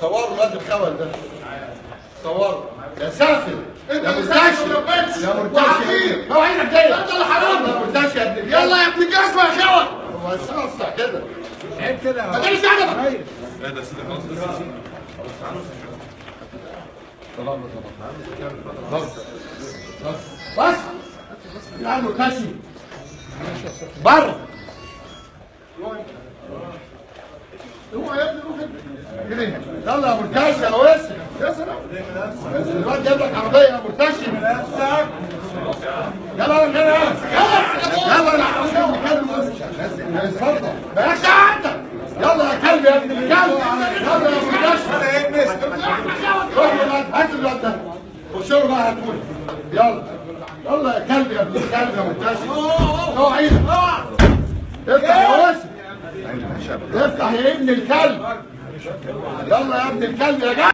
صوروا الواد الخول ده. صوروا يا سافل انت يا سافل ولبست. يا. هو عينك جاي انت اللي حرام. يا مرتشي يا. يلا يا ابن الجزمه يا خول هو يصحصح كده. عيب كده. ما تاني ساعدك بص بص يا مرتشي بره اوعى يا ابني. يلا يا مرتشي يا واسع يا سلام. الواد جايب لك عربية يا مرتشي يلا يلا يلا. يلا يلا يا اتفضل مالكش عندك يلا يا كلب يا ابن الكلب. يلا يا مرتشي روح يا ولاد هات الواد ده خشوا بقى هتقول يلا يلا يا كلب يا ابن الكلب يا مرتشي اوعى واسع افتح يا ابن الكلب. يلا يا ابن الكلب يا جدع.